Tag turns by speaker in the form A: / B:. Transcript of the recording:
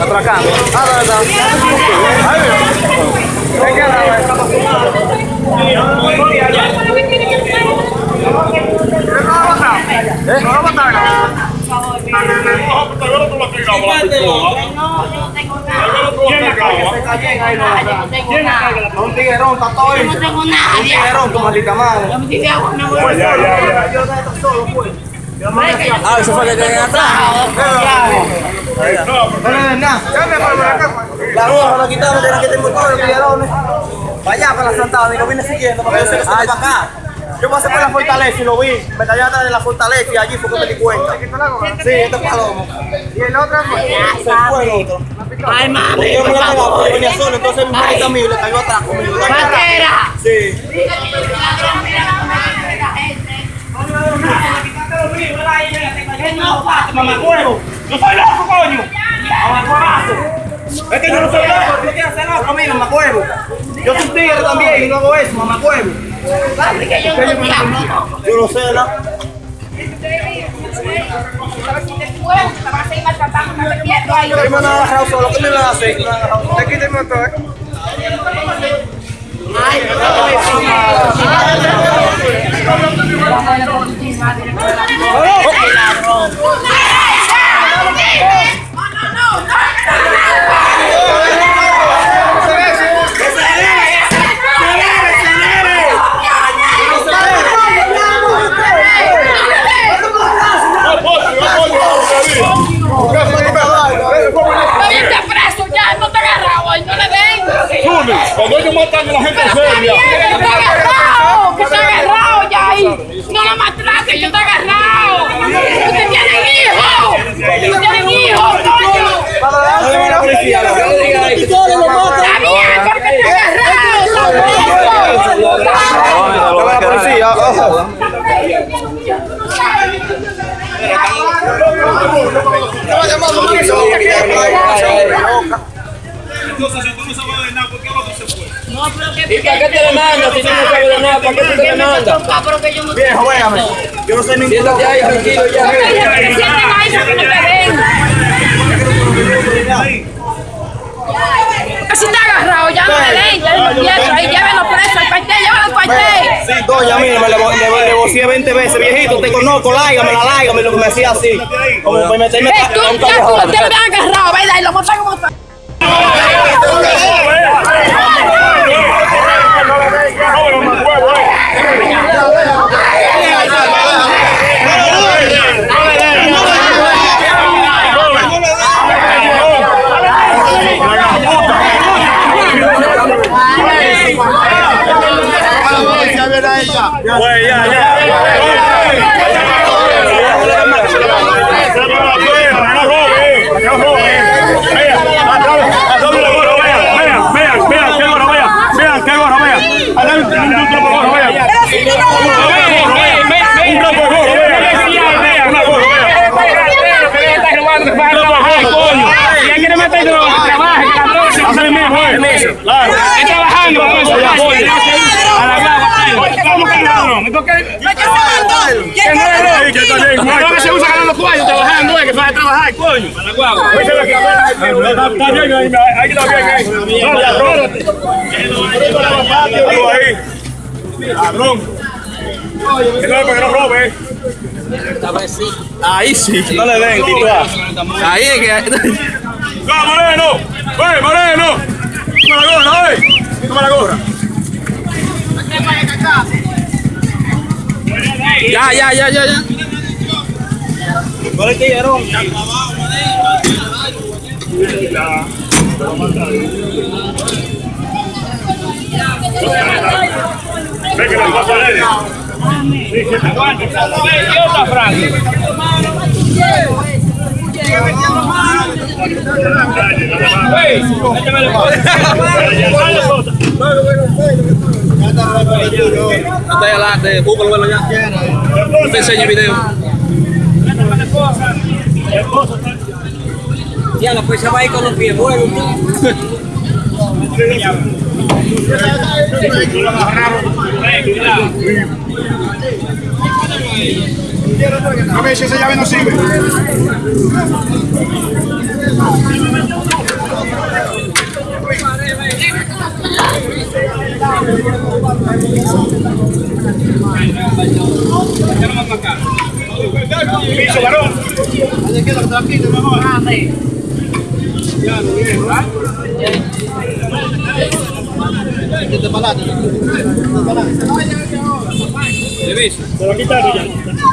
A: Atracamos. Ah,
B: tá,
A: tá. Aí,
B: meu. Quem que é,
A: Un tiguerón, está todo
B: Yo no tengo nada.
C: Ah, eso fue atrás.
A: La roja la quitamos, era que tengo todos los. Vaya para la Santa y lo vine siguiendo para que yo se para acá. Yo pasé por la fortaleza y lo vi. Me callé atrás de la fortaleza y allí fue que me di cuenta. Sí, este es palomo. ¿Y el otro? Se fue el otro.
B: Ay, mami,
A: Yo me lo pegaba porque
B: favor.
A: venía solo, entonces mi manita a mí le cayó atrás conmigo.
B: ¡Patera!
A: Sí.
B: Mamá huevo, yo soy loco, coño.
A: Es que yo no soy loco, tú quieres hacer loco, mira, mamá huevo. Yo soy tigre también y no hago eso, mamá
B: que yo no no.
A: Lo sé, ¿no? Yo me han agarrado solo, ¿qué me van a hacer? Me han agarrado solo. Te quita el motor.
B: Vete preso ya, no te agarrado, ay, no le den.
D: Cuando ellos matan a la gente
B: Pero
D: seria,
B: que está agarrado, que está agarrado ya ahí. No lo maltrate, que está agarrado. Usted tiene hijos, usted tiene hijos, coño. Está bien, porque está agarrado.
A: La policía, ojo.
D: Entonces si tú no sabes de nada, ¿por qué se fue?
B: No, pero que
C: ¿Y para qué te demandas si tú no sabes de nada? ¿Para qué tú te demandas?
B: Pero que yo no
A: no soy ningún
C: Siéntate ahí tranquilo ya.
B: Sienten ahí, que no te ven. Está agarrado, ya no le den, ya no entiendo. Ahí llévenlo
A: Sí, doña, mira, me le, le, le vocié 20 veces. Viejito, te conozco, láigame, la láigame, lo que me hacía así. Como para meterme a un
B: ya tú lo
A: callejón.
B: tienes bien agarrado, ¿verdad? Y lo montan como está.
D: Güey, ya, ya. Claro. Está trabajando, pues, que ladrón? Entonces, ¿qué no es lo que está bien? No que se usa ganando cuello trabajando, es que a trabajar, coño. A la guagua. Está bien ahí, está bien ahí. No, ahí. Ladrón. Que no, que no robe.
C: Ahí sí.
A: No le den, tituá.
C: Ahí es que.
D: ¡Va, Moreno! ¡Ve, Moreno! ¡Toma la gorra, ¡eh! ¡Toma la gorra!
C: Ya, ya, ya, ya, ya.
A: Tiguerón.
D: Ve que la pasa a él. Sí, que la Anda adelante, búscalo, bueno, ya. Te enseño el video.
E: Ya, la pues se va a ir con los pies buenos.
A: A ver si esa llave no sirve. Piso, varón.
D: Ahí
A: queda el trapito, mejor. Ah, sí. Ya lo viene,
D: ¿verdad? Que te palate. Te palate. Te ves. Te
A: lo quitaron ya.